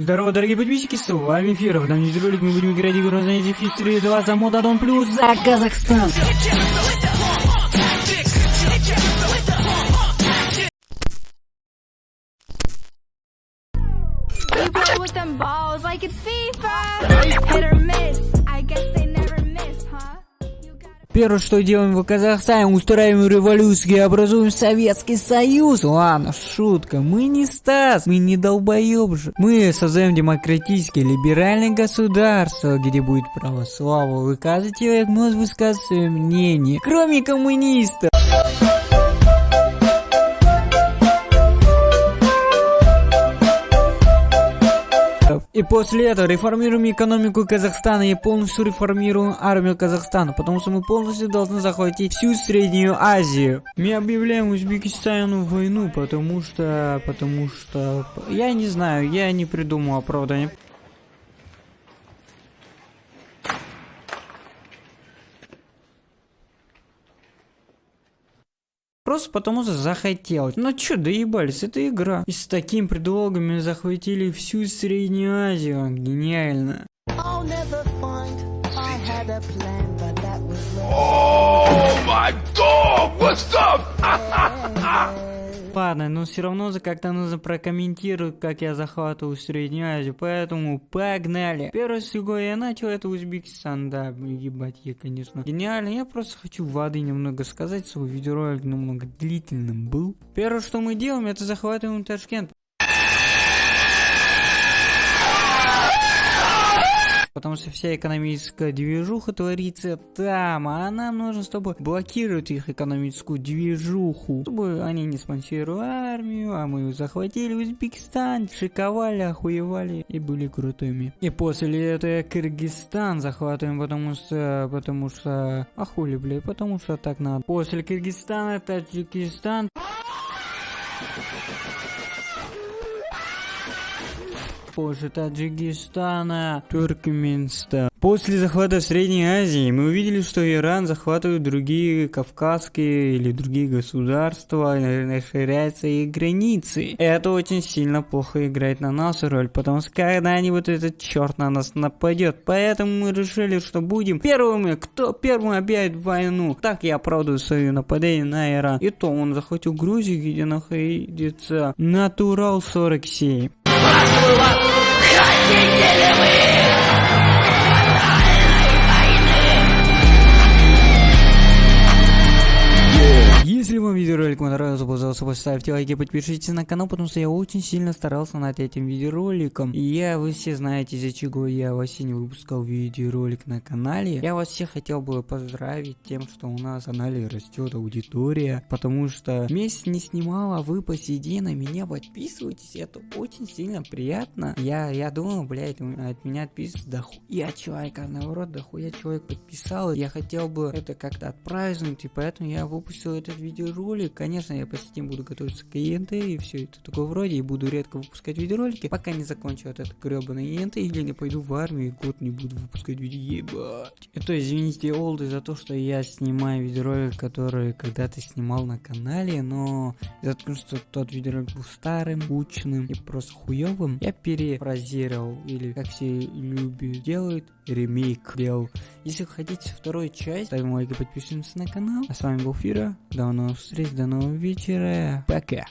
Здорово, дорогие подписчики, с вами Фиров. В данном видеоролике мы будем играть игру на History 2 за мод Адон Плюс за Казахстан. You play Первое, что делаем в Казахстане, устраиваем революцию и образуем Советский Союз. Ладно, шутка, мы не Стас, мы не долбоеб же. Мы создаем демократическое либеральное государство, где будет право слава. Каждый человек может высказать свое мнение, кроме коммунистов. После этого реформируем экономику Казахстана и полностью реформируем армию Казахстана, потому что мы полностью должны захватить всю Среднюю Азию. Мы объявляем Узбекистану войну, потому что... потому что... Я не знаю, я не придумал оправдания. Просто потому что захотелось. Ну чё, доебались, это игра. И с такими предлогами захватили всю Среднюю Азию. Гениально. Oh my god, what's up? Ладно, но все равно за как-то нужно прокомментировать, как я захватываю Среднюю Азию, поэтому погнали. Первое, с я начал, это Узбекистан, да, ебать, я, конечно. Гениально, я просто хочу воды немного сказать, свой видеоролик немного длительным был. Первое, что мы делаем, это захватываем Ташкент. Потому что вся экономическая движуха творится там, а нам нужно, чтобы блокировать их экономическую движуху, чтобы они не спонсировали армию, а мы захватили Узбекистан, шиковали, охуевали и были крутыми. И после этого Кыргызстан захватываем, потому что, потому что, а хули, блядь, потому что так надо. После Кыргызстана Таджикистан, позже Таджикистана, Туркменистан. После захвата Средней Азии мы увидели, что Иран захватывает другие кавказские или другие государства, расширяются их границы. Это очень сильно плохо играет на нашу роль, потому что когда-нибудь этот черт на нас нападет. Поэтому мы решили, что будем первыми, кто первым объявит войну. Так я оправдываю свое нападение на Иран. И то он захватил Грузию, где находится Натурал 47. Если видеоролик понравился, пожалуйста, поставьте лайки, подпишитесь на канал, потому что я очень сильно старался над этим видеороликом. И я, вы все знаете, из-за чего я вообще не выпускал видеоролик на канале. Я вас всех хотел бы поздравить тем, что у нас на канале растет аудитория, потому что месяц не снимал, а вы по сей на меня подписываетесь, это очень сильно приятно. Я, я думал, блядь, от меня отписывается дохуя человека, наоборот, дохуя человек подписал. Я хотел бы это как-то отпраздновать, и поэтому я выпустил этот видеоролик. Конечно, я по сетям буду готовиться к ЕНТ и все это такое вроде, и буду редко выпускать видеоролики, пока не закончу вот этот гребаный ЕНТ, или не пойду в армию и год не буду выпускать видео, ебать. Это извините, олды, за то, что я снимаю видеоролик, который когда-то снимал на канале, но из-за того, что тот видеоролик был старым, скучным и просто хуевым, я перефразировал, или как все любят делают, ремейк делал. Если хотите вторую часть, ставим лайк и подписываемся на канал. А с вами был Фира. До новых встреч, до нового вечера. Пока.